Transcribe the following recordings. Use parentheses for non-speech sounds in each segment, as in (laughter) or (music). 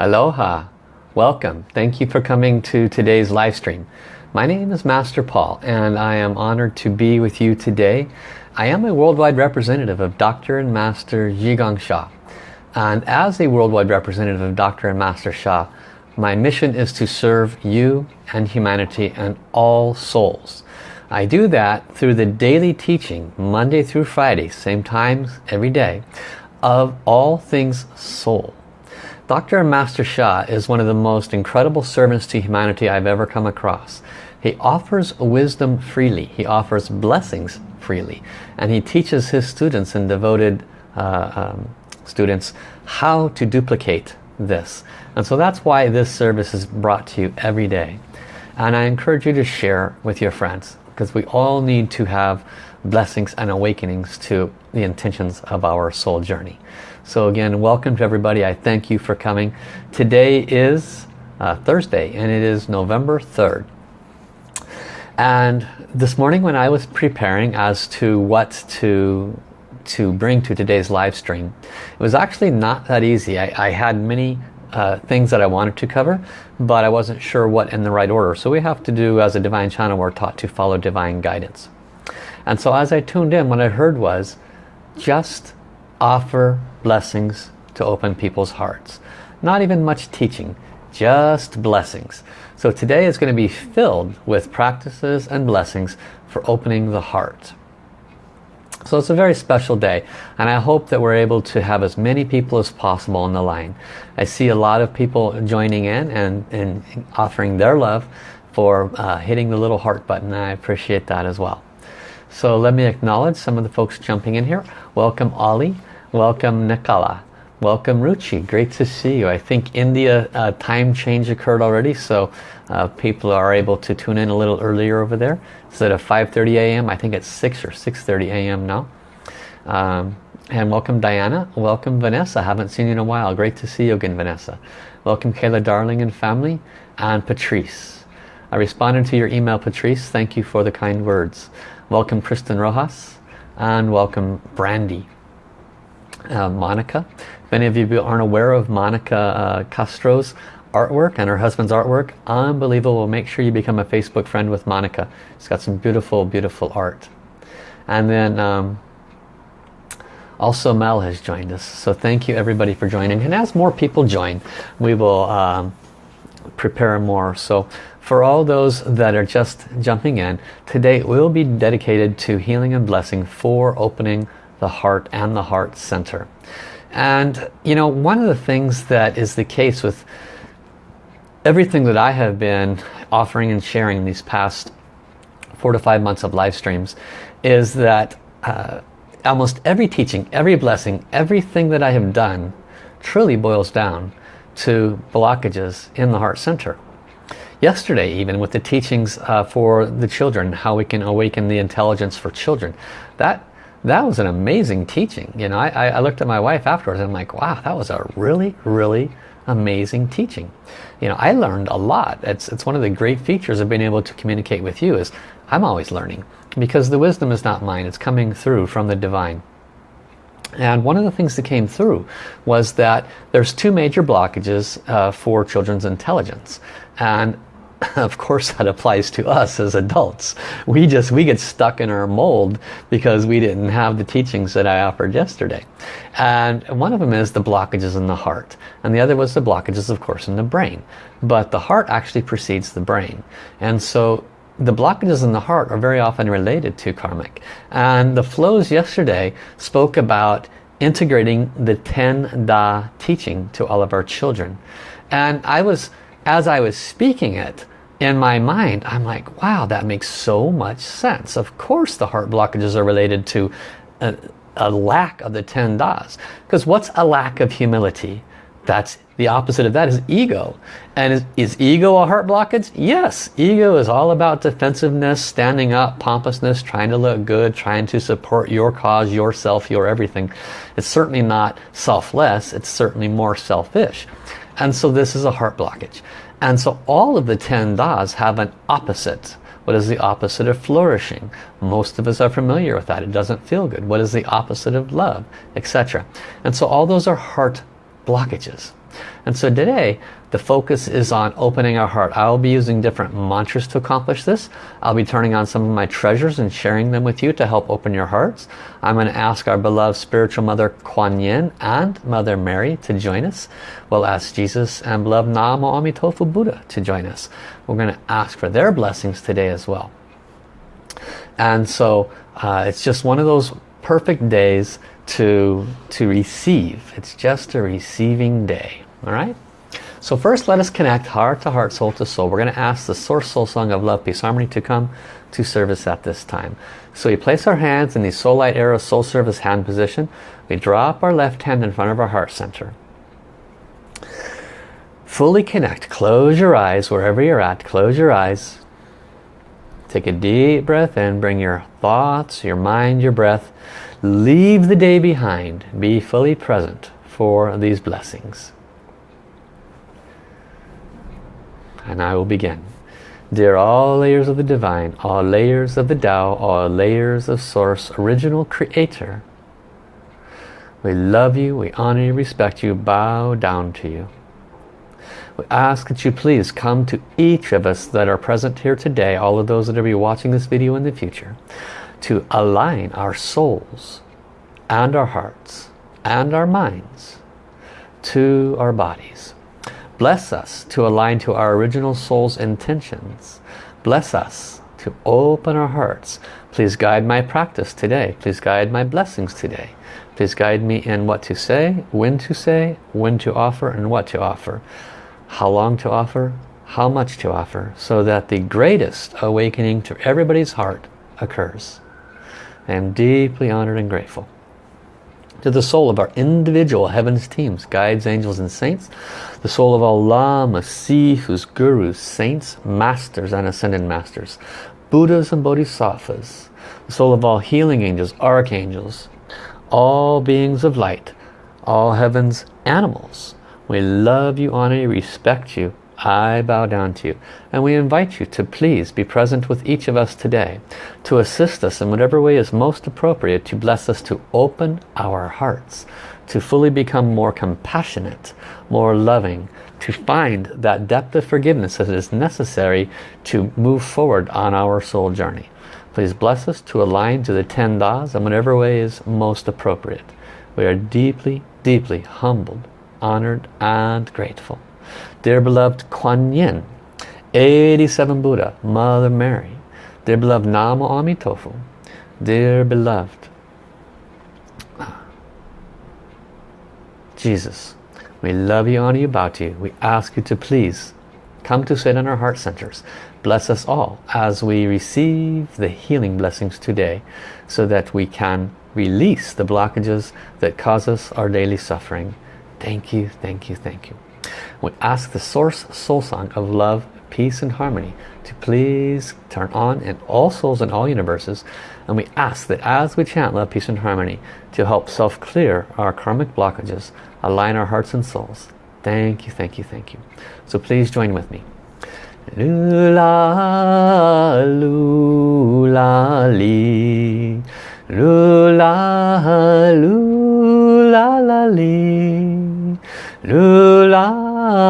Aloha. Welcome. Thank you for coming to today's live stream. My name is Master Paul and I am honored to be with you today. I am a worldwide representative of Dr. and Master Zhigang Sha. And as a worldwide representative of Dr. and Master Sha, my mission is to serve you and humanity and all souls. I do that through the daily teaching, Monday through Friday, same times every day, of all things soul. Dr. Master Sha is one of the most incredible servants to humanity I've ever come across. He offers wisdom freely. He offers blessings freely. And he teaches his students and devoted uh, um, students how to duplicate this. And so that's why this service is brought to you every day. And I encourage you to share with your friends because we all need to have blessings and awakenings to the intentions of our soul journey. So again, welcome to everybody. I thank you for coming. Today is uh, Thursday and it is November 3rd. And this morning when I was preparing as to what to to bring to today's live stream, it was actually not that easy. I, I had many uh, things that I wanted to cover, but I wasn't sure what in the right order. So we have to do, as a divine channel, we're taught to follow divine guidance. And so as I tuned in, what I heard was, just offer blessings to open people's hearts. Not even much teaching, just blessings. So today is going to be filled with practices and blessings for opening the heart. So it's a very special day and I hope that we're able to have as many people as possible on the line. I see a lot of people joining in and, and offering their love for uh, hitting the little heart button. I appreciate that as well. So let me acknowledge some of the folks jumping in here. Welcome Ollie. Welcome Nikala. Welcome Ruchi. Great to see you. I think India uh, time change occurred already so uh, people are able to tune in a little earlier over there. Instead of 5.30 a.m. I think it's 6 or 6.30 a.m. now. Um, and welcome Diana. Welcome Vanessa. Haven't seen you in a while. Great to see you again Vanessa. Welcome Kayla Darling and family. And Patrice. I responded to your email Patrice. Thank you for the kind words. Welcome Kristen Rojas. And welcome Brandy. Uh, Monica. If any of you aren't aware of Monica uh, Castro's artwork and her husband's artwork, unbelievable. Make sure you become a Facebook friend with Monica. She's got some beautiful, beautiful art. And then um, also Mel has joined us. So thank you everybody for joining. And as more people join, we will um, prepare more. So for all those that are just jumping in, today will be dedicated to healing and blessing for opening the heart and the heart center. And you know, one of the things that is the case with everything that I have been offering and sharing these past four to five months of live streams is that uh, almost every teaching, every blessing, everything that I have done truly boils down to blockages in the heart center. Yesterday even with the teachings uh, for the children, how we can awaken the intelligence for children, that that was an amazing teaching. You know, I, I looked at my wife afterwards and I'm like, wow, that was a really, really amazing teaching. You know, I learned a lot. It's, it's one of the great features of being able to communicate with you is I'm always learning because the wisdom is not mine. It's coming through from the divine. And one of the things that came through was that there's two major blockages uh, for children's intelligence. And (laughs) of course that applies to us as adults. We just, we get stuck in our mold because we didn't have the teachings that I offered yesterday. And one of them is the blockages in the heart. And the other was the blockages, of course, in the brain. But the heart actually precedes the brain. And so the blockages in the heart are very often related to karmic. And the flows yesterday spoke about integrating the 10 Da teaching to all of our children. And I was, as I was speaking it, in my mind, I'm like, wow, that makes so much sense. Of course the heart blockages are related to a, a lack of the 10 das. Because what's a lack of humility? That's the opposite of that is ego. And is, is ego a heart blockage? Yes. Ego is all about defensiveness, standing up, pompousness, trying to look good, trying to support your cause, yourself, your everything. It's certainly not selfless. It's certainly more selfish. And so this is a heart blockage. And so all of the 10 das have an opposite. What is the opposite of flourishing? Most of us are familiar with that. It doesn't feel good. What is the opposite of love? Etc. And so all those are heart blockages. And so today, the focus is on opening our heart. I'll be using different mantras to accomplish this. I'll be turning on some of my treasures and sharing them with you to help open your hearts. I'm going to ask our beloved spiritual mother Kuan Yin and Mother Mary to join us. We'll ask Jesus and beloved Namo Amitofu Buddha to join us. We're going to ask for their blessings today as well. And so uh, it's just one of those perfect days to, to receive. It's just a receiving day. All right? So first let us connect heart to heart, soul to soul. We're going to ask the Source Soul Song of Love, Peace, Harmony to come to service at this time. So we place our hands in the Soul Light Era Soul Service hand position. We drop our left hand in front of our heart center. Fully connect. Close your eyes wherever you're at. Close your eyes. Take a deep breath in. Bring your thoughts, your mind, your breath. Leave the day behind. Be fully present for these blessings. And I will begin. Dear all layers of the Divine, all layers of the Tao, all layers of Source, Original Creator, we love you, we honor you, respect you, bow down to you. We ask that you please come to each of us that are present here today, all of those that are be watching this video in the future, to align our souls and our hearts and our minds to our bodies Bless us to align to our original soul's intentions. Bless us to open our hearts. Please guide my practice today. Please guide my blessings today. Please guide me in what to say, when to say, when to offer, and what to offer. How long to offer, how much to offer, so that the greatest awakening to everybody's heart occurs. I am deeply honored and grateful to the soul of our individual heavens teams, guides, angels and saints, the soul of all lamas, sifus, gurus, saints, masters and ascended masters, Buddhas and Bodhisattvas, the soul of all healing angels, archangels, all beings of light, all heavens animals. We love you, honor you, respect you, I bow down to you. And we invite you to please be present with each of us today to assist us in whatever way is most appropriate to bless us to open our hearts, to fully become more compassionate, more loving, to find that depth of forgiveness that is necessary to move forward on our soul journey. Please bless us to align to the ten das in whatever way is most appropriate. We are deeply, deeply humbled, honored and grateful. Dear beloved Kuan Yin, 87 Buddha, Mother Mary, dear beloved Namo Amitofu, dear beloved Jesus, we love you, honor you, bow to you. We ask you to please come to sit in our heart centers. Bless us all as we receive the healing blessings today so that we can release the blockages that cause us our daily suffering. Thank you, thank you, thank you. We ask the Source Soul Song of love, peace and harmony to please turn on in all souls in all universes. And we ask that as we chant love, peace and harmony to help self-clear our karmic blockages, align our hearts and souls. Thank you, thank you, thank you. So please join with me. Lula, lula, li. Lula, lula,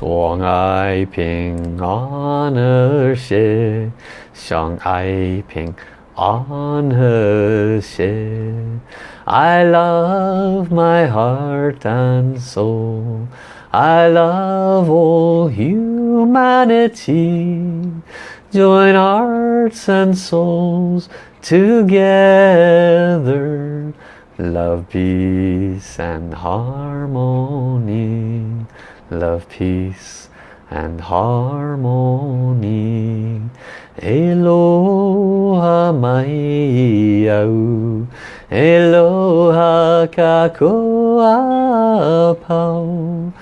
相爱平安和谐，相爱平安和谐。I love my heart and soul. I love all humanity. Join hearts and souls together. Love, peace and harmony love, peace and harmony. Eloha mai au, Eloha kakoa pau,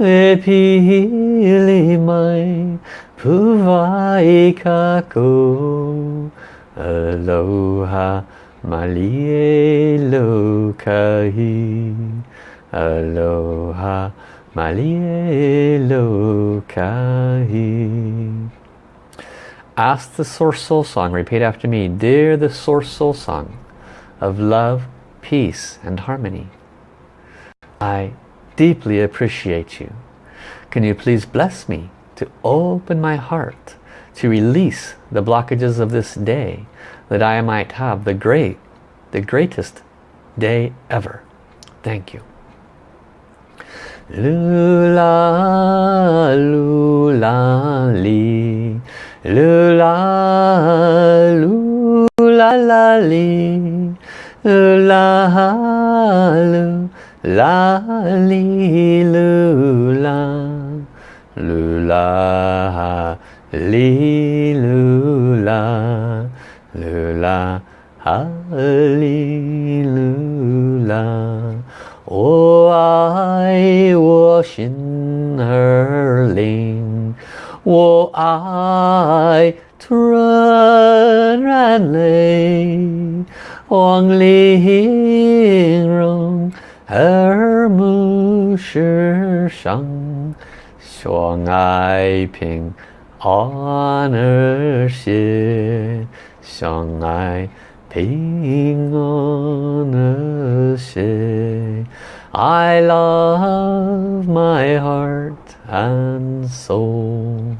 E pili mai, Puvaikako Aloha Malie Lokahi. Aloha Malie Lokahi Ask the Source Soul Song, repeat after me. Dear the Source Soul Song of love, peace and harmony. I deeply appreciate you. Can you please bless me to open my heart to release the blockages of this day that I might have the great, the greatest day ever. Thank you. Lula, lula, li. Lula, lula, la, li. Lula, lula, li, lula. Lula, li, lula. Lula, hallelujah. 我爱我心儿灵，我爱纯然泪，望玲珑耳目世上，相爱平安而谐，相爱 평안하세 I love my heart and soul.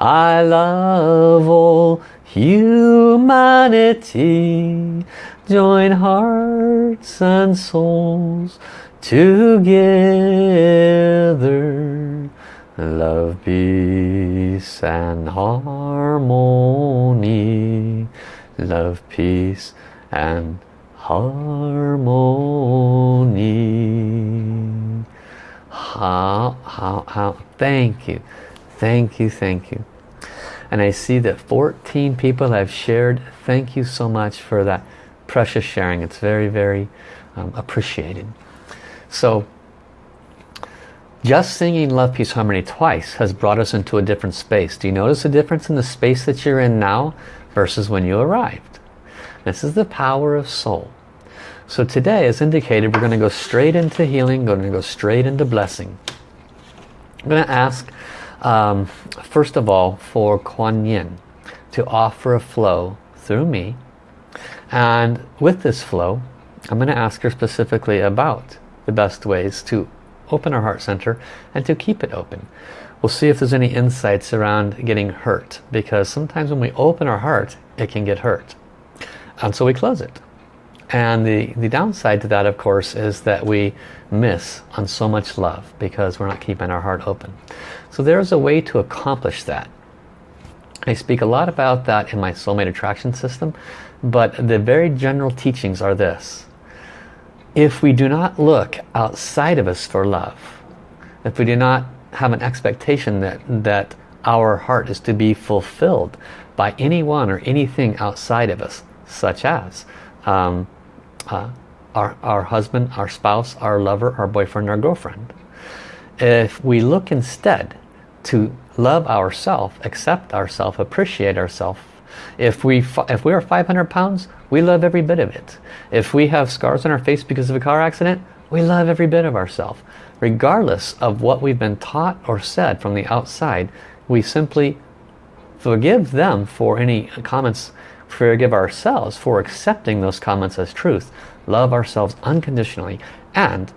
I love all humanity. Join hearts and souls together. Love, peace and harmony. Love, peace and harmony. How, how, how, thank you. Thank you, thank you. And I see that 14 people have shared. Thank you so much for that precious sharing. It's very, very um, appreciated. So, just singing Love, Peace, Harmony twice has brought us into a different space. Do you notice a difference in the space that you're in now versus when you arrived? This is the power of soul. So today, as indicated, we're going to go straight into healing, going to go straight into blessing. I'm going to ask, um, first of all, for Kuan Yin to offer a flow through me. And with this flow, I'm going to ask her specifically about the best ways to open our heart center and to keep it open. We'll see if there's any insights around getting hurt because sometimes when we open our heart, it can get hurt. And so we close it. And the, the downside to that, of course, is that we miss on so much love because we're not keeping our heart open. So there's a way to accomplish that. I speak a lot about that in my soulmate attraction system, but the very general teachings are this. If we do not look outside of us for love, if we do not have an expectation that, that our heart is to be fulfilled by anyone or anything outside of us, such as um, uh, our, our husband, our spouse, our lover, our boyfriend, our girlfriend. If we look instead to love ourselves, accept ourselves, appreciate ourselves, if we, if we are 500 pounds, we love every bit of it. If we have scars on our face because of a car accident, we love every bit of ourselves. Regardless of what we've been taught or said from the outside, we simply forgive them for any comments forgive ourselves for accepting those comments as truth, love ourselves unconditionally, and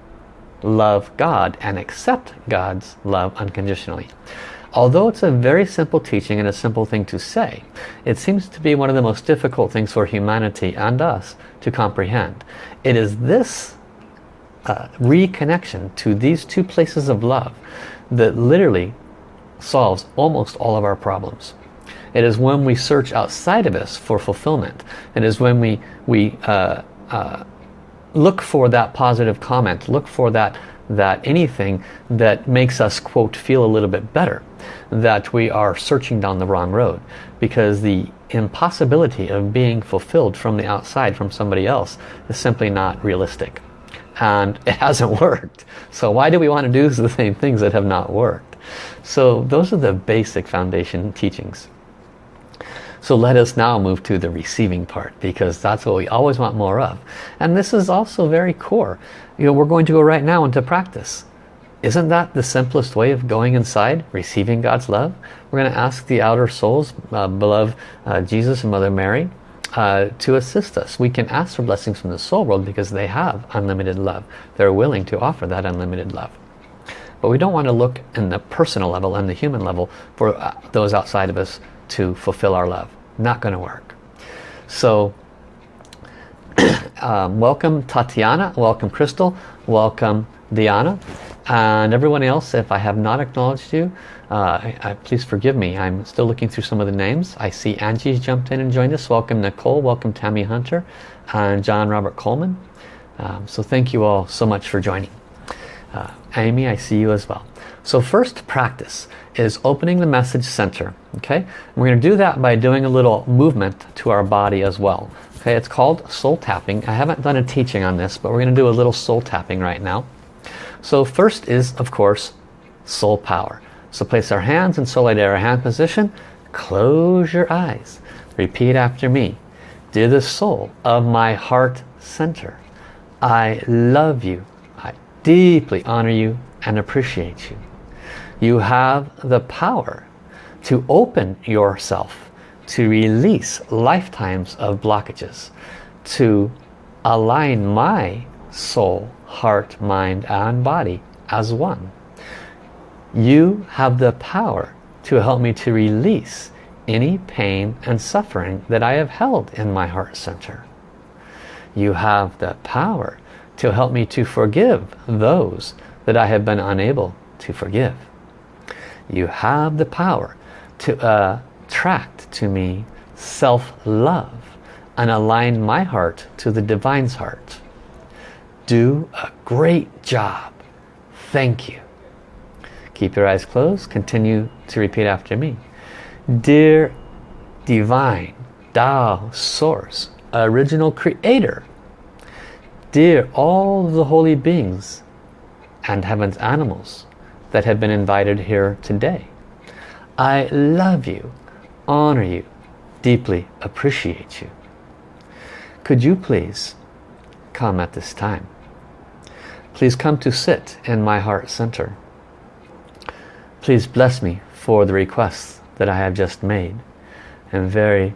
love God and accept God's love unconditionally. Although it's a very simple teaching and a simple thing to say, it seems to be one of the most difficult things for humanity and us to comprehend. It is this uh, reconnection to these two places of love that literally solves almost all of our problems. It is when we search outside of us for fulfillment. It is when we, we uh, uh, look for that positive comment, look for that, that anything that makes us, quote, feel a little bit better, that we are searching down the wrong road. Because the impossibility of being fulfilled from the outside, from somebody else, is simply not realistic. And it (laughs) hasn't worked. So why do we want to do (laughs) the same things that have not worked? So those are the basic foundation teachings. So let us now move to the receiving part because that's what we always want more of. And this is also very core. You know, we're going to go right now into practice. Isn't that the simplest way of going inside, receiving God's love? We're going to ask the outer souls, uh, beloved uh, Jesus and Mother Mary, uh, to assist us. We can ask for blessings from the soul world because they have unlimited love. They're willing to offer that unlimited love. But we don't want to look in the personal level and the human level for uh, those outside of us to fulfill our love. Not going to work. So (clears throat) um, welcome Tatiana, welcome Crystal, welcome Diana, and everyone else. If I have not acknowledged you, uh, I, I, please forgive me. I'm still looking through some of the names. I see Angie's jumped in and joined us. Welcome Nicole, welcome Tammy Hunter, and John Robert Coleman. Um, so thank you all so much for joining. Uh, Amy, I see you as well. So first practice is opening the message center. Okay, we're going to do that by doing a little movement to our body as well. Okay, it's called soul tapping. I haven't done a teaching on this, but we're going to do a little soul tapping right now. So first is, of course, soul power. So place our hands in Solidara hand position. Close your eyes. Repeat after me. Dear the soul of my heart center, I love you. I deeply honor you and appreciate you. You have the power to open yourself to release lifetimes of blockages to align my soul, heart, mind and body as one. You have the power to help me to release any pain and suffering that I have held in my heart center. You have the power to help me to forgive those that I have been unable to forgive. You have the power to uh, attract to me self-love and align my heart to the Divine's heart. Do a great job. Thank you. Keep your eyes closed. Continue to repeat after me. Dear Divine, Tao, Source, Original Creator, Dear all the holy beings and heaven's animals that have been invited here today, I love you, honor you, deeply appreciate you. Could you please come at this time? Please come to sit in my heart center. Please bless me for the requests that I have just made. I'm very,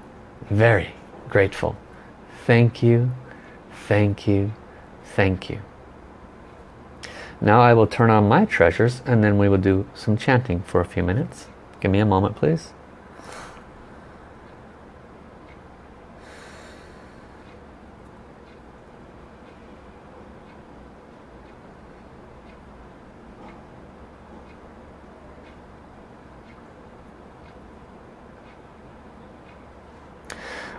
very grateful. Thank you, thank you, thank you. Now I will turn on my treasures and then we will do some chanting for a few minutes. Give me a moment, please.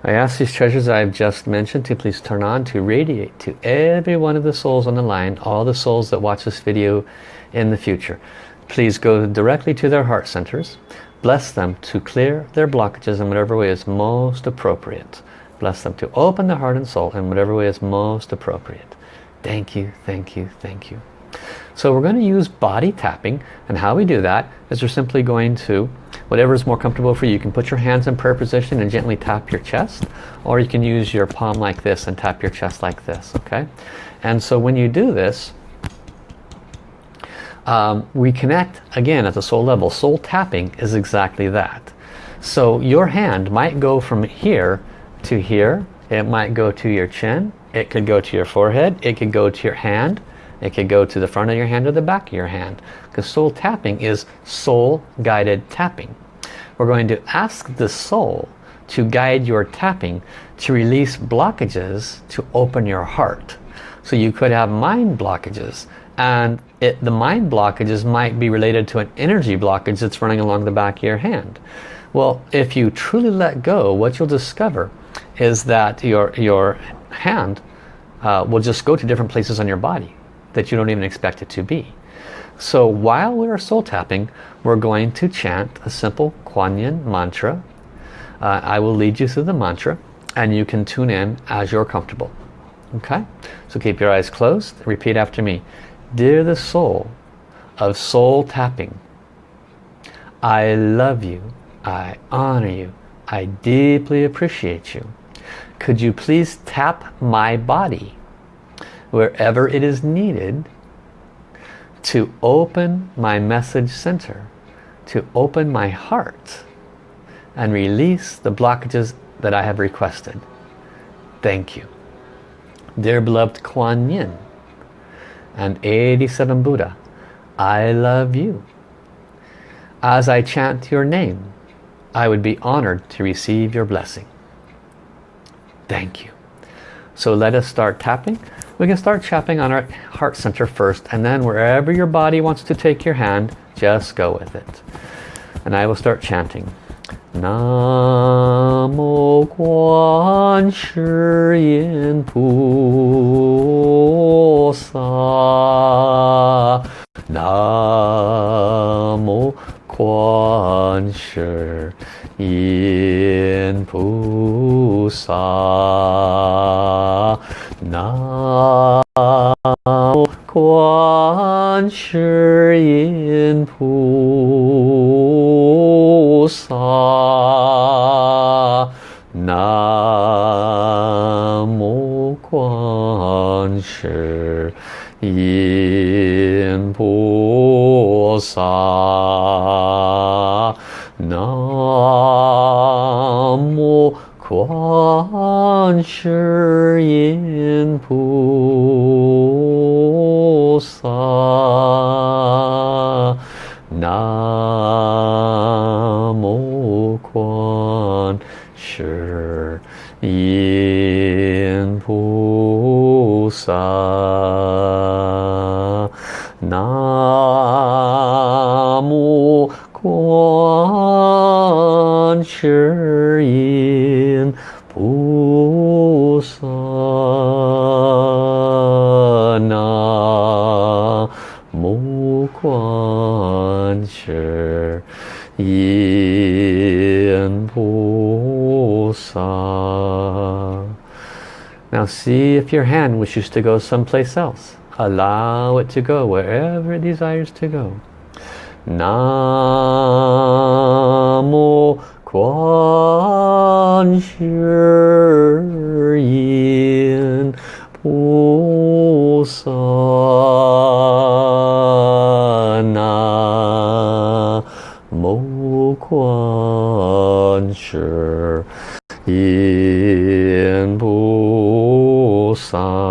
I ask these treasures I've just mentioned to please turn on to radiate to every one of the souls on the line, all the souls that watch this video in the future. Please go directly to their heart centers. Bless them to clear their blockages in whatever way is most appropriate. Bless them to open their heart and soul in whatever way is most appropriate. Thank you, thank you, thank you. So we're going to use body tapping and how we do that is we're simply going to, whatever is more comfortable for you, you can put your hands in prayer position and gently tap your chest or you can use your palm like this and tap your chest like this, okay? And so when you do this, um, we connect again at the soul level. Soul tapping is exactly that. So your hand might go from here to here. It might go to your chin. It could go to your forehead. It could go to your hand. It could go to the front of your hand or the back of your hand. Because soul tapping is soul guided tapping. We're going to ask the soul to guide your tapping to release blockages to open your heart. So you could have mind blockages and it, the mind blockages might be related to an energy blockage that's running along the back of your hand. Well, if you truly let go, what you'll discover is that your, your hand uh, will just go to different places on your body that you don't even expect it to be. So while we're soul tapping, we're going to chant a simple Kuan Yin mantra. Uh, I will lead you through the mantra and you can tune in as you're comfortable. Okay? So keep your eyes closed. Repeat after me. Dear the soul of soul tapping, I love you. I honor you. I deeply appreciate you. Could you please tap my body wherever it is needed to open my message center, to open my heart and release the blockages that I have requested. Thank you. Dear beloved Kuan Yin and 87 Buddha, I love you. As I chant your name, I would be honored to receive your blessing. Thank you. So let us start tapping. We can start tapping on our heart center first and then wherever your body wants to take your hand, just go with it. And I will start chanting. Namo Guan Shi Yin Pu Sa Namo Guan Shi Yin Pu Sa 观世音菩萨南无观世音。Now see if your hand wishes to go someplace else. Allow it to go wherever it desires to go. Namo Guan Shi Yin Pu Sa Namo Guan Shi Yin 사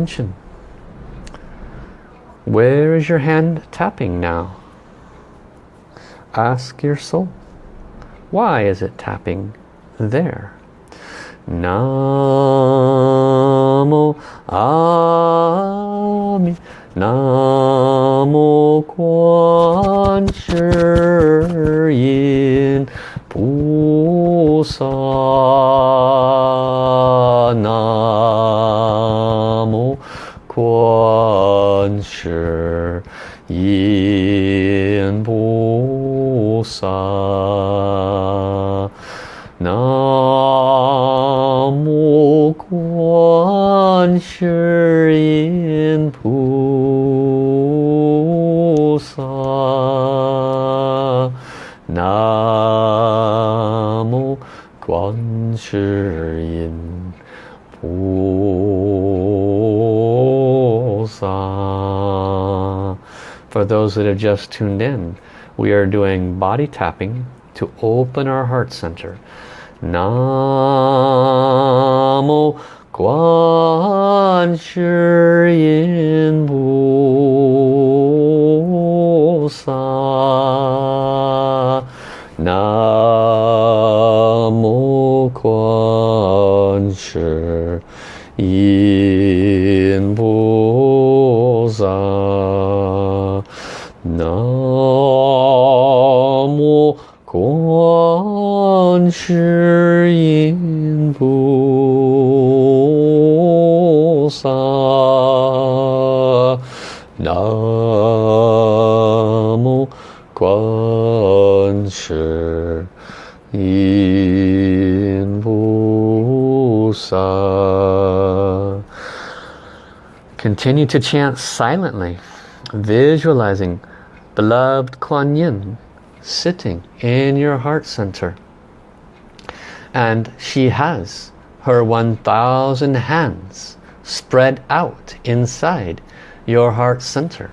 attention. Where is your hand tapping now? Ask your soul. Why is it tapping there? Namo For those that have just tuned in, we are doing body tapping to open our heart center. Namo Guan Yin Pu Sa Namo Guan Yin Continue to chant silently, visualizing beloved Kuan Yin sitting in your heart center. And she has her 1,000 hands spread out inside your heart center.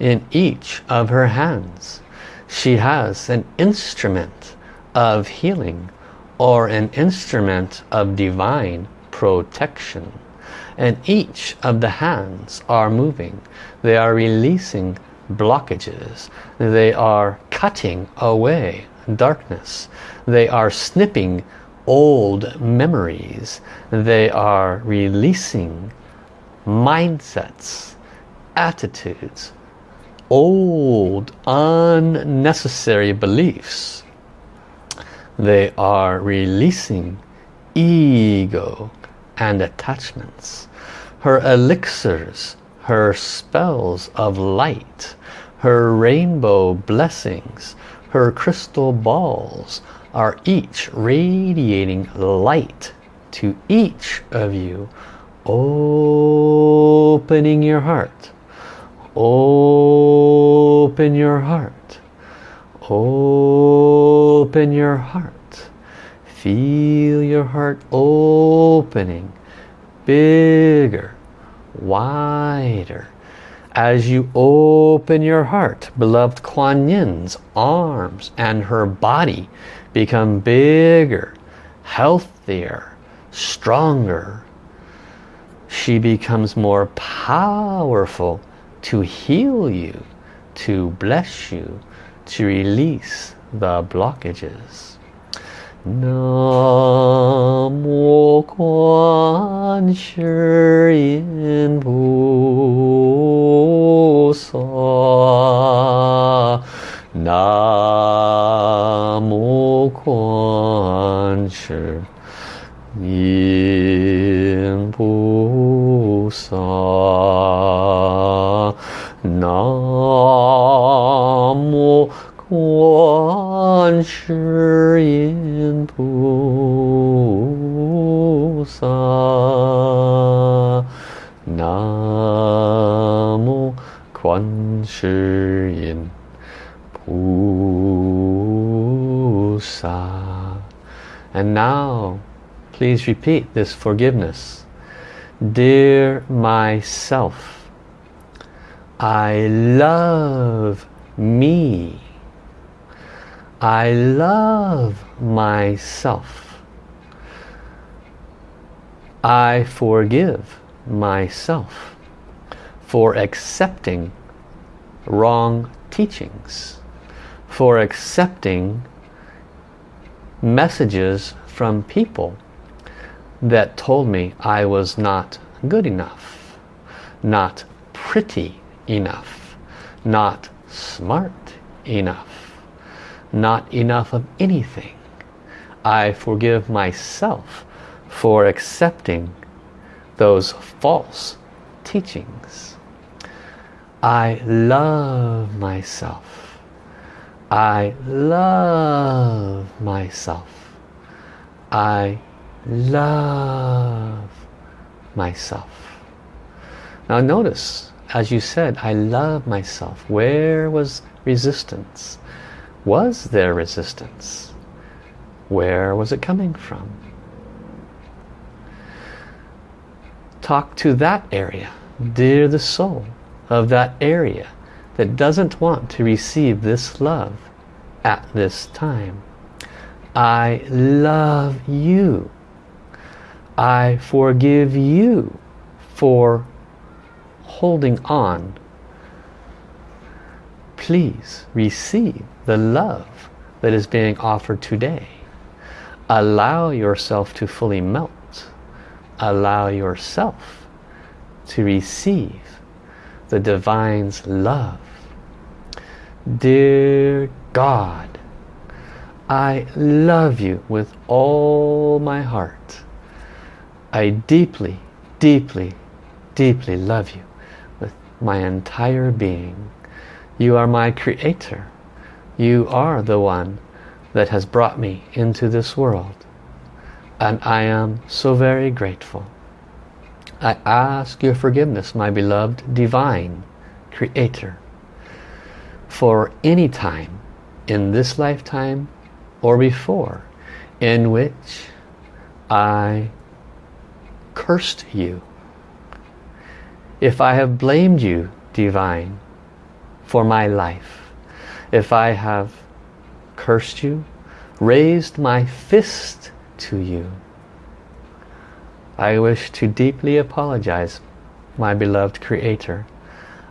In each of her hands, she has an instrument of healing or an instrument of divine protection. And each of the hands are moving. They are releasing blockages. They are cutting away darkness. They are snipping old memories. They are releasing mindsets, attitudes, old unnecessary beliefs. They are releasing ego and attachments. Her elixirs, her spells of light her rainbow blessings, her crystal balls are each radiating light to each of you, opening your heart. Open your heart. Open your heart. Feel your heart opening bigger, wider, as you open your heart, beloved Kuan Yin's arms and her body become bigger, healthier, stronger. She becomes more powerful to heal you, to bless you, to release the blockages. 南无观世音菩萨，南 And now, please repeat this forgiveness. Dear myself, I love me. I love myself. I forgive myself for accepting wrong teachings, for accepting messages from people that told me I was not good enough, not pretty enough, not smart enough not enough of anything. I forgive myself for accepting those false teachings. I love myself. I love myself. I love myself. Now notice, as you said, I love myself. Where was resistance? Was there resistance? Where was it coming from? Talk to that area. Dear the soul of that area that doesn't want to receive this love at this time. I love you. I forgive you for holding on. Please receive the love that is being offered today. Allow yourself to fully melt. Allow yourself to receive the Divine's love. Dear God, I love you with all my heart. I deeply, deeply, deeply love you with my entire being. You are my creator. You are the one that has brought me into this world. And I am so very grateful. I ask your forgiveness, my beloved divine creator, for any time in this lifetime or before in which I cursed you. If I have blamed you, divine, for my life, if I have cursed you, raised my fist to you, I wish to deeply apologize, my beloved Creator.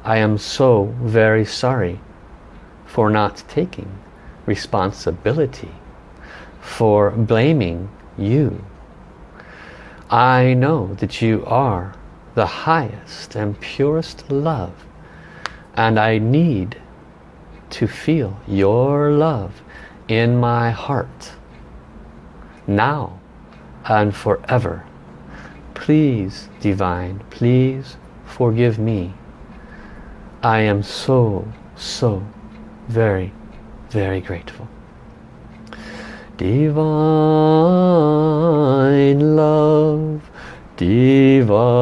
I am so very sorry for not taking responsibility, for blaming you. I know that you are the highest and purest love and I need to feel your love in my heart now and forever. Please, Divine, please forgive me. I am so, so very, very grateful. Divine love, divine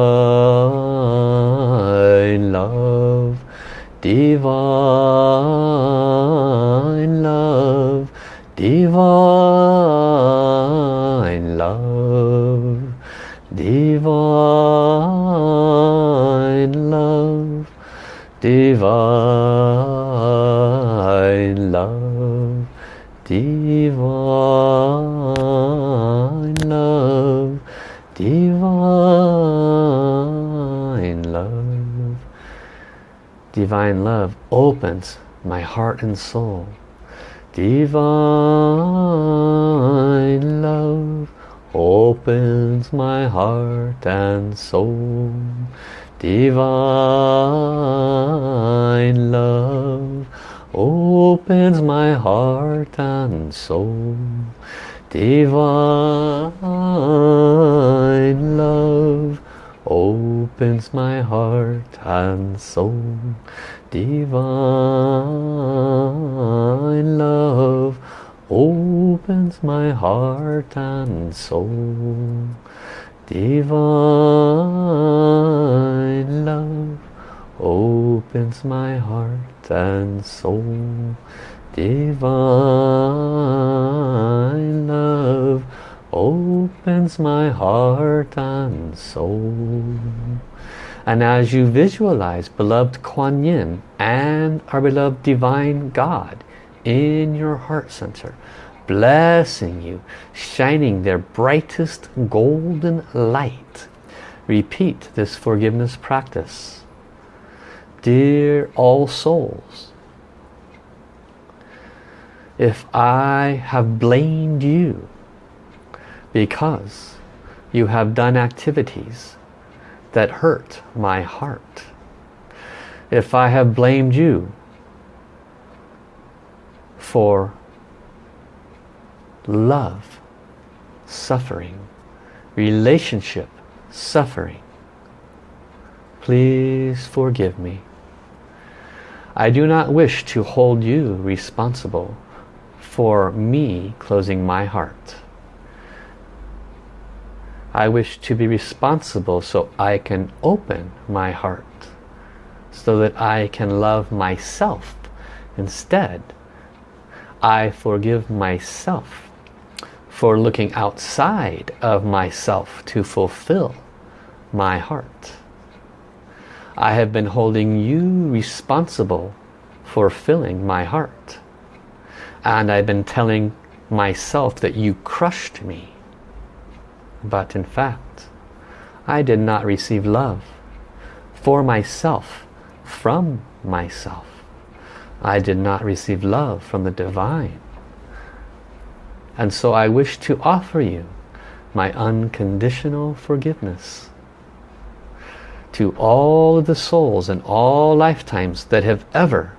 opens my heart and soul. Divine love opens my heart and soul. Divine love opens my heart and soul. Divine heart and soul. Divine love opens my heart and soul. Divine love opens my heart and soul. And as you visualize beloved Kuan Yin and our beloved Divine God in your heart center, blessing you, shining their brightest golden light, repeat this forgiveness practice. Dear all souls, if I have blamed you because you have done activities that hurt my heart. If I have blamed you for love, suffering, relationship, suffering, please forgive me. I do not wish to hold you responsible for me closing my heart. I wish to be responsible so I can open my heart so that I can love myself instead. I forgive myself for looking outside of myself to fulfill my heart. I have been holding you responsible for filling my heart. And I've been telling myself that you crushed me but in fact, I did not receive love for myself, from myself. I did not receive love from the divine. And so I wish to offer you my unconditional forgiveness to all of the souls in all lifetimes that have ever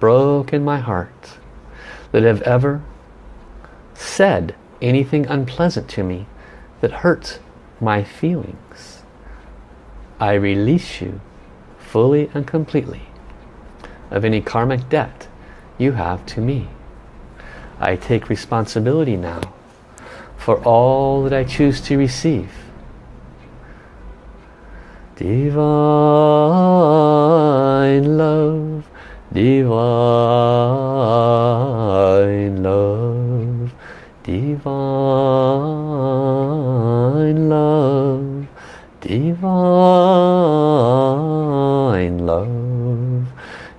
broken my heart, that have ever said anything unpleasant to me that hurts my feelings. I release you fully and completely of any karmic debt you have to me. I take responsibility now for all that I choose to receive. Divine love, divine love, divine love, divine love,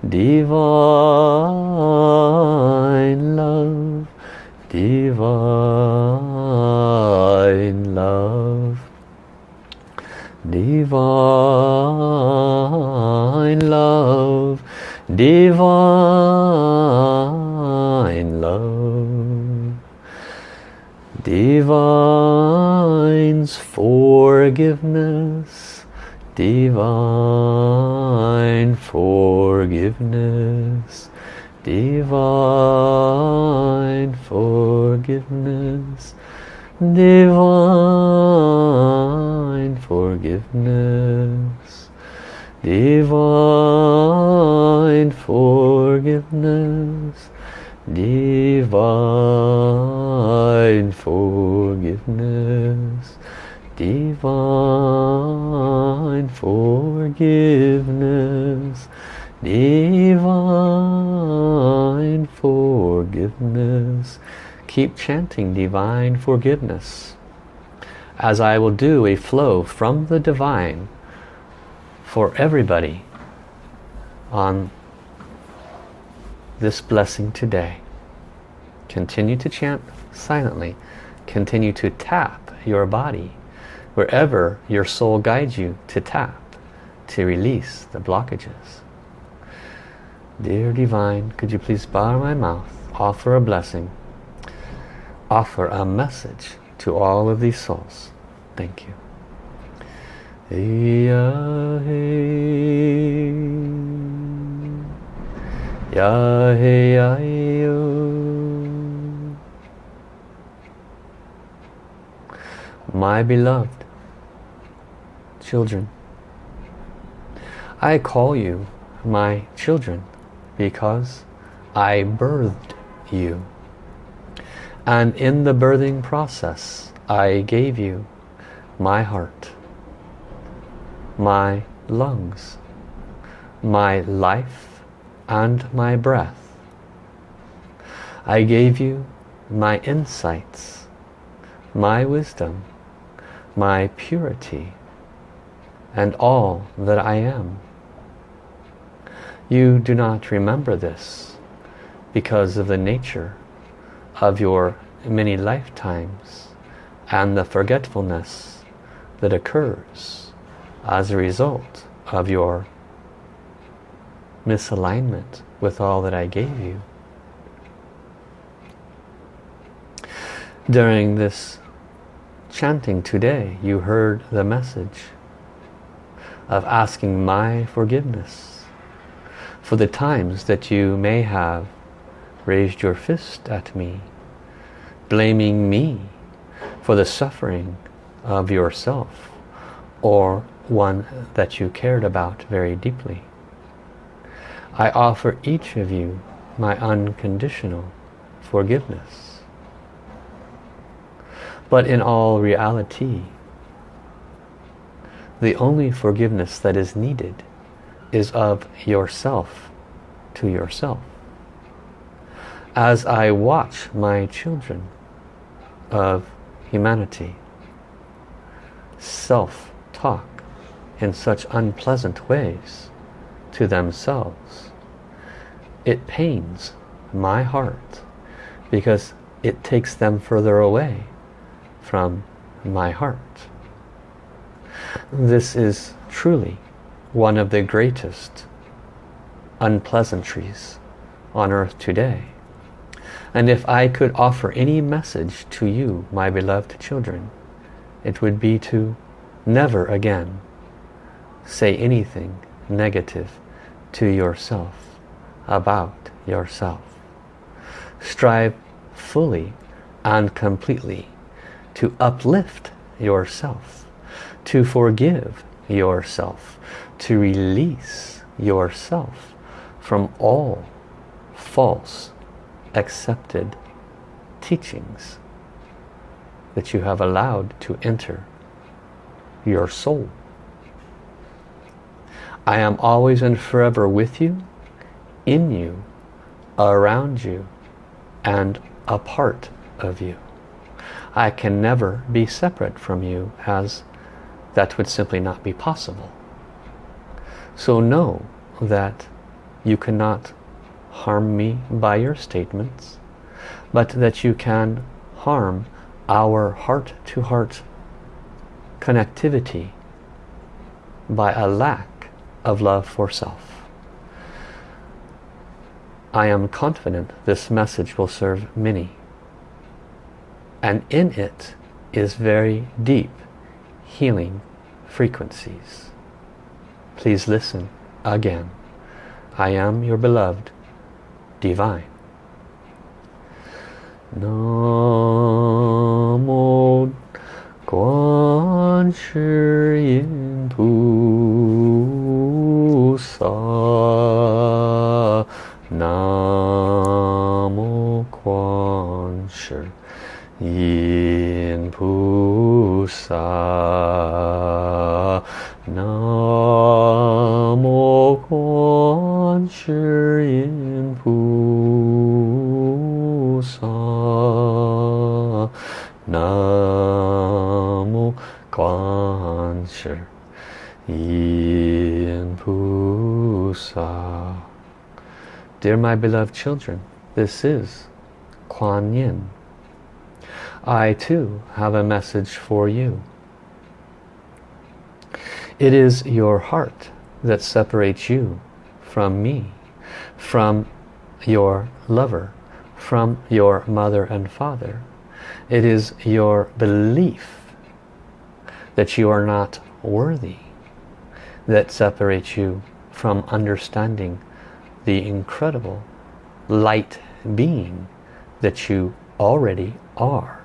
divine divine love, divine love, divine love, divine's forgiveness, divine forgiveness, divine forgiveness, divine forgiveness, divine forgiveness, divine forgiveness, divine forgiveness, divine Keep chanting divine forgiveness as I will do a flow from the divine for everybody on this blessing today. Continue to chant silently. Continue to tap your body wherever your soul guides you to tap to release the blockages. Dear Divine, could you please bar my mouth, offer a blessing, offer a message to all of these souls. Thank you. My beloved children, I call you my children because I birthed you. And in the birthing process, I gave you my heart, my lungs, my life and my breath. I gave you my insights, my wisdom, my purity, and all that I am. You do not remember this because of the nature of your many lifetimes and the forgetfulness that occurs as a result of your misalignment with all that I gave you. During this chanting today, you heard the message of asking my forgiveness for the times that you may have raised your fist at me, blaming me for the suffering of yourself or one that you cared about very deeply. I offer each of you my unconditional forgiveness. But in all reality, the only forgiveness that is needed is of yourself to yourself. As I watch my children of humanity self-talk in such unpleasant ways to themselves, it pains my heart because it takes them further away from my heart. This is truly one of the greatest unpleasantries on earth today. And if I could offer any message to you, my beloved children, it would be to never again say anything negative to yourself about yourself. Strive fully and completely to uplift yourself, to forgive yourself, to release yourself from all false accepted teachings that you have allowed to enter your soul. I am always and forever with you, in you, around you, and a part of you. I can never be separate from you as that would simply not be possible. So know that you cannot harm me by your statements, but that you can harm our heart-to-heart -heart connectivity by a lack of love for self. I am confident this message will serve many. And in it is very deep healing frequencies. Please listen again. I am your beloved divine. Namo Guan Shi Yin Pu Sa Namo Guan Shi Yin Pu Sa Yen Pusa. Dear my beloved children, this is Kuan Yin. I too have a message for you. It is your heart that separates you from me, from your lover, from your mother and father. It is your belief that you are not worthy that separates you from understanding the incredible light being that you already are.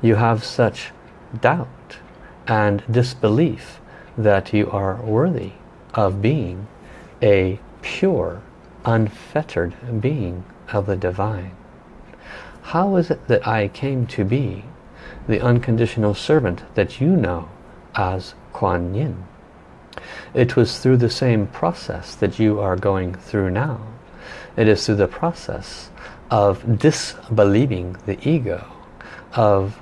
You have such doubt and disbelief that you are worthy of being a pure, unfettered being of the divine. How is it that I came to be the unconditional servant that you know as Kuan Yin. It was through the same process that you are going through now. It is through the process of disbelieving the ego, of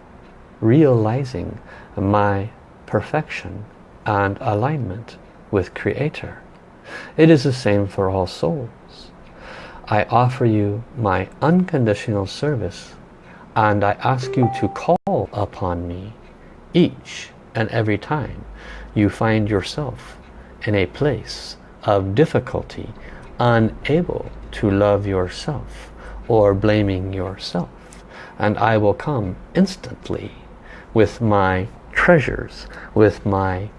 realizing my perfection and alignment with Creator. It is the same for all souls. I offer you my unconditional service and I ask you to call upon me each and every time you find yourself in a place of difficulty, unable to love yourself or blaming yourself. And I will come instantly with my treasures, with my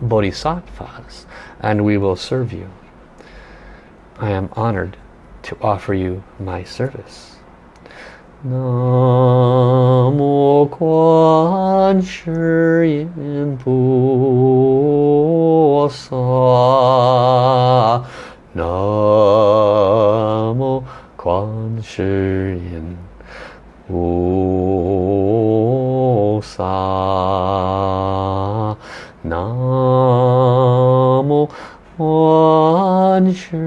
bodhisattvas, and we will serve you. I am honored to offer you my service. 南无观世音菩萨，南无观世音菩萨，南无观世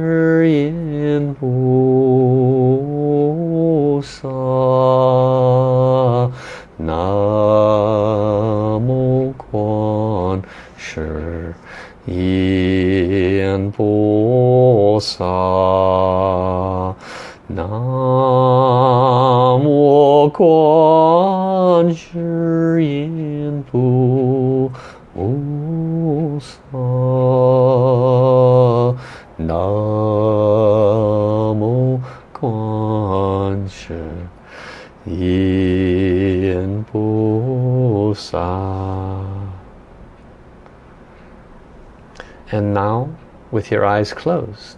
And now, with your eyes closed,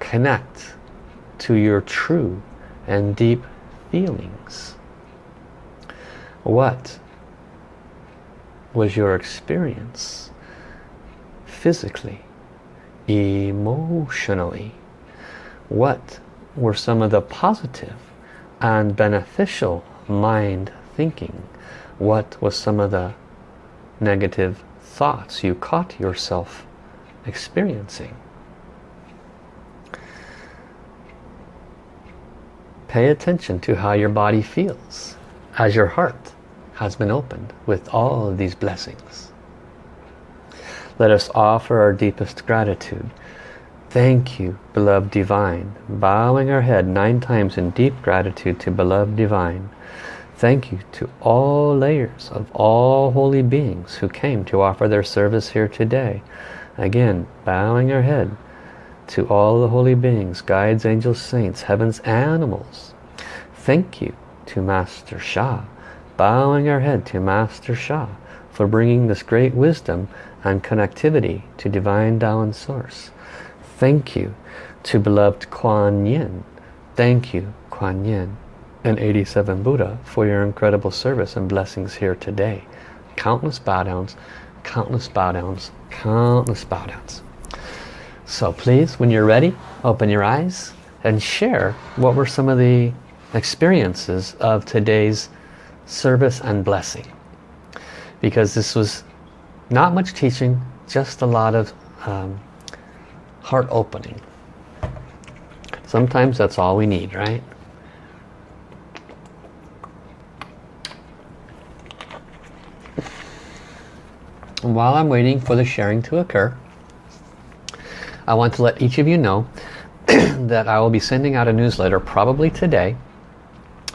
connect to your true and deep feelings? What was your experience physically, emotionally? What were some of the positive and beneficial mind thinking? What was some of the negative thoughts you caught yourself experiencing? Pay attention to how your body feels as your heart has been opened with all of these blessings. Let us offer our deepest gratitude. Thank you, beloved divine. Bowing our head nine times in deep gratitude to beloved divine. Thank you to all layers of all holy beings who came to offer their service here today. Again, bowing our head to all the holy beings, guides, angels, saints, heavens, animals. Thank you to Master Sha bowing our head to Master Sha for bringing this great wisdom and connectivity to Divine Tao and Source. Thank you to beloved Kuan Yin. Thank you, Kuan Yin and 87 Buddha for your incredible service and blessings here today. Countless bow downs, countless bow downs, countless bow downs. So please, when you're ready, open your eyes and share what were some of the experiences of today's service and blessing because this was not much teaching just a lot of um, heart opening sometimes that's all we need right while I'm waiting for the sharing to occur I want to let each of you know (clears throat) that I will be sending out a newsletter probably today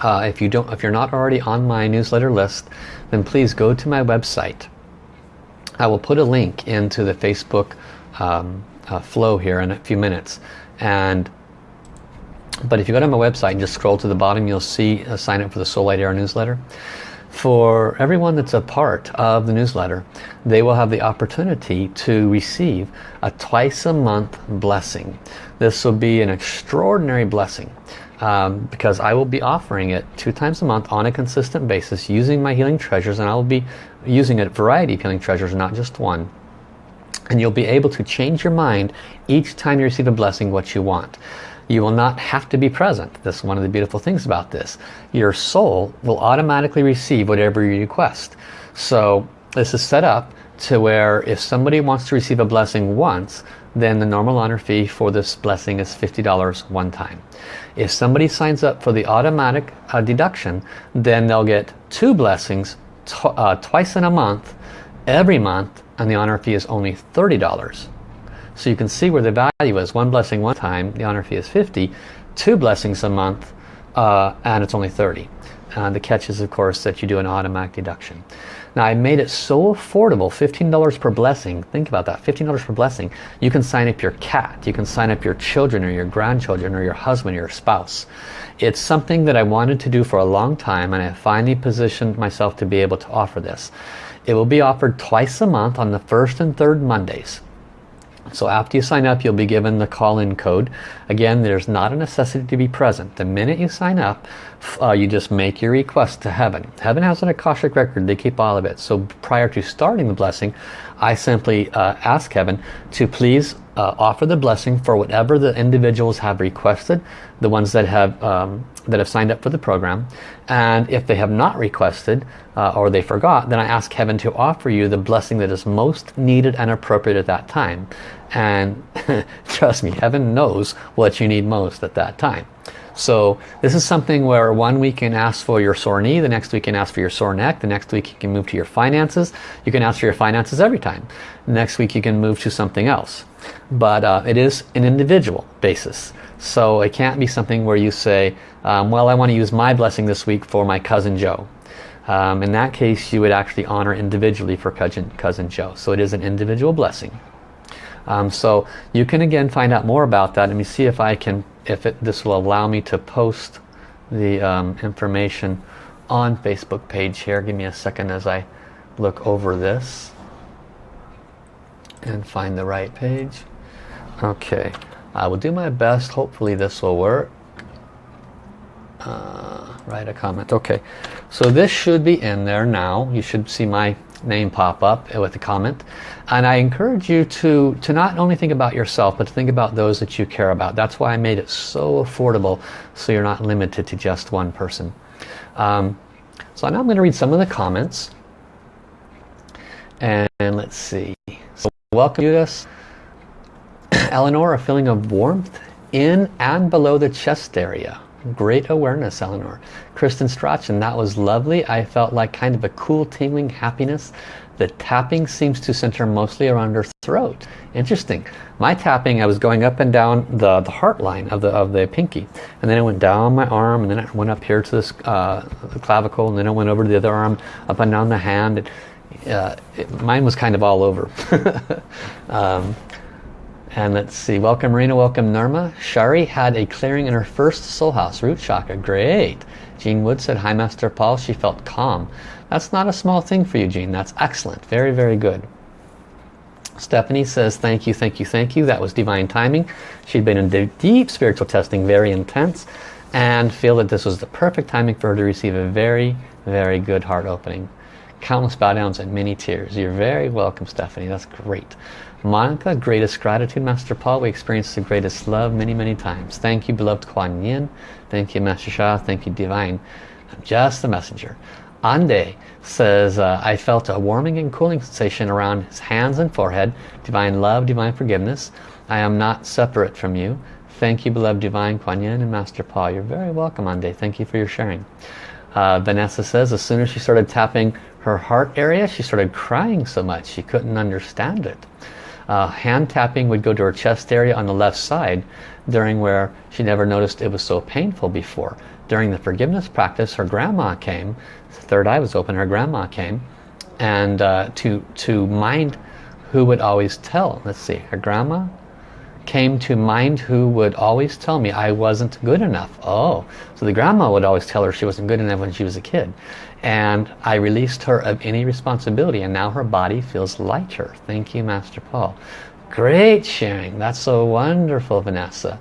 uh, if you don't, if you're not already on my newsletter list, then please go to my website. I will put a link into the Facebook um, uh, flow here in a few minutes. And but if you go to my website and just scroll to the bottom, you'll see a sign up for the Soul Light Era newsletter. For everyone that's a part of the newsletter, they will have the opportunity to receive a twice a month blessing. This will be an extraordinary blessing um, because I will be offering it two times a month on a consistent basis using my healing treasures and I will be using a variety of healing treasures not just one and you'll be able to change your mind each time you receive a blessing what you want you will not have to be present That's one of the beautiful things about this your soul will automatically receive whatever you request so this is set up to where if somebody wants to receive a blessing once then the normal honor fee for this blessing is $50 one time. If somebody signs up for the automatic uh, deduction, then they'll get two blessings uh, twice in a month, every month, and the honor fee is only $30. So you can see where the value is. One blessing one time, the honor fee is 50. Two blessings a month, uh, and it's only 30. Uh, the catch is, of course, that you do an automatic deduction. Now I made it so affordable, $15 per blessing. Think about that, $15 per blessing. You can sign up your cat, you can sign up your children or your grandchildren or your husband or your spouse. It's something that I wanted to do for a long time and I finally positioned myself to be able to offer this. It will be offered twice a month on the first and third Mondays. So after you sign up, you'll be given the call-in code. Again, there's not a necessity to be present. The minute you sign up, uh, you just make your request to heaven. Heaven has an Akashic record. They keep all of it. So prior to starting the blessing, I simply uh, ask heaven to please uh, offer the blessing for whatever the individuals have requested, the ones that have um, that have signed up for the program. And if they have not requested uh, or they forgot, then I ask heaven to offer you the blessing that is most needed and appropriate at that time. And (laughs) trust me, heaven knows what you need most at that time. So this is something where one week you can ask for your sore knee, the next week you can ask for your sore neck, the next week you can move to your finances. You can ask for your finances every time. Next week you can move to something else. But uh, it is an individual basis. So it can't be something where you say, um, well I want to use my blessing this week for my cousin Joe. Um, in that case you would actually honor individually for cousin, cousin Joe. So it is an individual blessing. Um, so you can again find out more about that. Let me see if I can if it, this will allow me to post the um, information on Facebook page here. Give me a second as I look over this and find the right page. Okay, I will do my best. Hopefully this will work. uh, write a comment. Okay, so this should be in there now. You should see my name pop up with a comment. And I encourage you to, to not only think about yourself, but to think about those that you care about. That's why I made it so affordable, so you're not limited to just one person. Um, so now I'm going to read some of the comments. And let's see. So welcome Judith. (coughs) Eleanor, a feeling of warmth in and below the chest area. Great awareness, Eleanor. Kristen Strachan, that was lovely. I felt like kind of a cool tingling happiness. The tapping seems to center mostly around her throat. Interesting. My tapping, I was going up and down the, the heart line of the, of the pinky. And then it went down my arm and then it went up here to this uh, clavicle and then it went over to the other arm, up and down the hand. It, uh, it, mine was kind of all over. (laughs) um, and let's see, welcome Marina, welcome Norma. Shari had a clearing in her first soul house, root chakra. Great. Jean Wood said, hi Master Paul, she felt calm. That's not a small thing for you, Jean. That's excellent. Very, very good. Stephanie says, thank you, thank you, thank you. That was divine timing. She'd been in deep spiritual testing, very intense, and feel that this was the perfect timing for her to receive a very, very good heart opening. Countless bow downs and many tears. You're very welcome, Stephanie. That's great. Monica, greatest gratitude, Master Paul. We experienced the greatest love many, many times. Thank you, beloved Kuan Yin. Thank you, Master Sha. Thank you, Divine. I'm just the messenger. Ande says, uh, I felt a warming and cooling sensation around his hands and forehead. Divine love, divine forgiveness. I am not separate from you. Thank you, beloved Divine Kuan Yin and Master Paul. You're very welcome, Ande. Thank you for your sharing. Uh, Vanessa says, as soon as she started tapping her heart area, she started crying so much she couldn't understand it uh, hand tapping would go to her chest area on the left side during where she never noticed it was so painful before. During the forgiveness practice, her grandma came, third eye was open, her grandma came, and uh, to, to mind who would always tell. Let's see, her grandma came to mind who would always tell me I wasn't good enough. Oh, so the grandma would always tell her she wasn't good enough when she was a kid and I released her of any responsibility and now her body feels lighter. Thank you, Master Paul. Great sharing. That's so wonderful, Vanessa.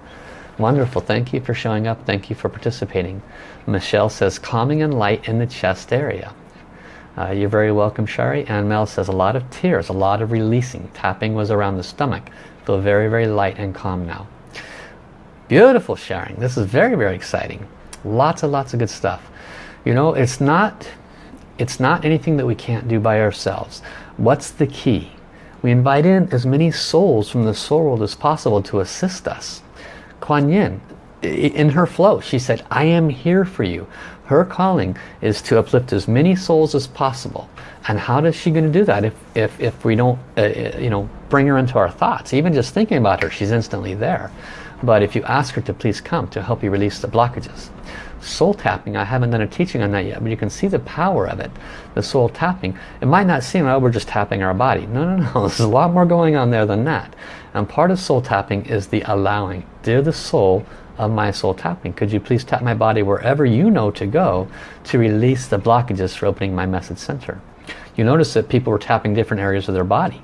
Wonderful. Thank you for showing up. Thank you for participating. Michelle says, calming and light in the chest area. Uh, you're very welcome, Shari. And Mel says, a lot of tears, a lot of releasing. Tapping was around the stomach. Feel very, very light and calm now. Beautiful sharing. This is very, very exciting. Lots and lots of good stuff. You know, it's not, it's not anything that we can't do by ourselves. What's the key? We invite in as many souls from the soul world as possible to assist us. Kuan Yin, in her flow, she said, I am here for you. Her calling is to uplift as many souls as possible. And how is she going to do that if, if, if we don't, uh, uh, you know, bring her into our thoughts? Even just thinking about her, she's instantly there. But if you ask her to please come to help you release the blockages soul tapping. I haven't done a teaching on that yet but you can see the power of it the soul tapping. It might not seem oh we're just tapping our body. No no (laughs) no. There's a lot more going on there than that. And part of soul tapping is the allowing. Dear the soul of my soul tapping could you please tap my body wherever you know to go to release the blockages for opening my message center? You notice that people were tapping different areas of their body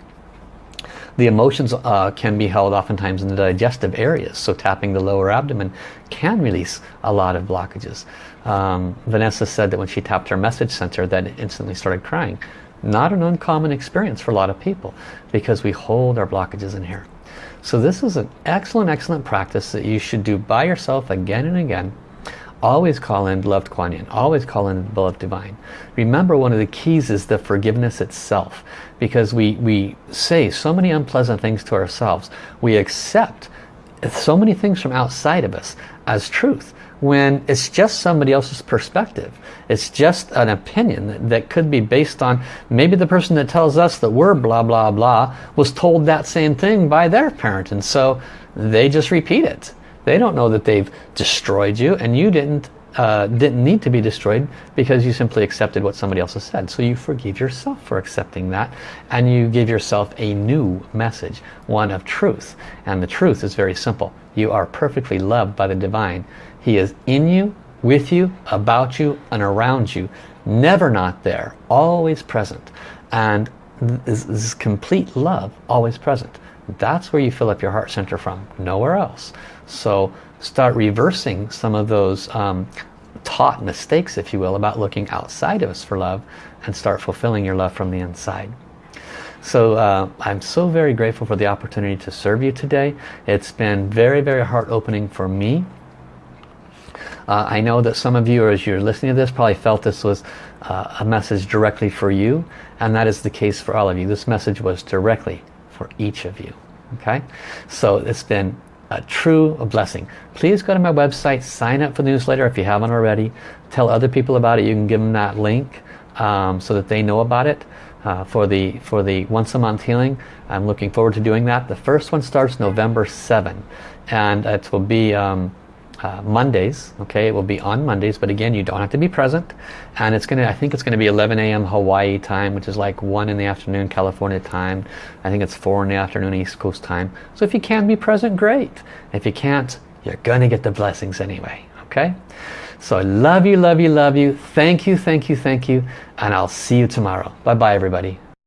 the emotions uh, can be held oftentimes in the digestive areas, so tapping the lower abdomen can release a lot of blockages. Um, Vanessa said that when she tapped her message center that it instantly started crying. Not an uncommon experience for a lot of people because we hold our blockages in here. So this is an excellent, excellent practice that you should do by yourself again and again Always call in beloved Kuan Yin. Always call in beloved Divine. Remember one of the keys is the forgiveness itself. Because we, we say so many unpleasant things to ourselves. We accept so many things from outside of us as truth when it's just somebody else's perspective. It's just an opinion that, that, could be based on maybe the person that tells us that we're blah blah blah was told that same thing by their parent and so they just repeat it. They don't know that they've destroyed you and you didn't uh, didn't need to be destroyed because you simply accepted what somebody else has said. So you forgive yourself for accepting that and you give yourself a new message, one of truth. And the truth is very simple. You are perfectly loved by the Divine. He is in you, with you, about you, and around you. Never not there, always present. And this, this complete love, always present. That's where you fill up your heart center from, nowhere else. So start reversing some of those um, taught mistakes, if you will, about looking outside of us for love and start fulfilling your love from the inside. So uh, I'm so very grateful for the opportunity to serve you today. It's been very, very heart-opening for me. Uh, I know that some of you, as you're listening to this, probably felt this was uh, a message directly for you, and that is the case for all of you. This message was directly for each of you. Okay, so it's been a true blessing. Please go to my website, sign up for the newsletter if you haven't already. Tell other people about it. You can give them that link um, so that they know about it. Uh, for the for the once a month healing I'm looking forward to doing that the first one starts November 7 and it will be um, uh, Mondays okay it will be on Mondays but again you don't have to be present and it's gonna I think it's gonna be 11 a.m. Hawaii time which is like 1 in the afternoon California time I think it's 4 in the afternoon East Coast time so if you can be present great if you can't you're gonna get the blessings anyway okay so I love you, love you, love you. Thank you, thank you, thank you. And I'll see you tomorrow. Bye-bye, everybody.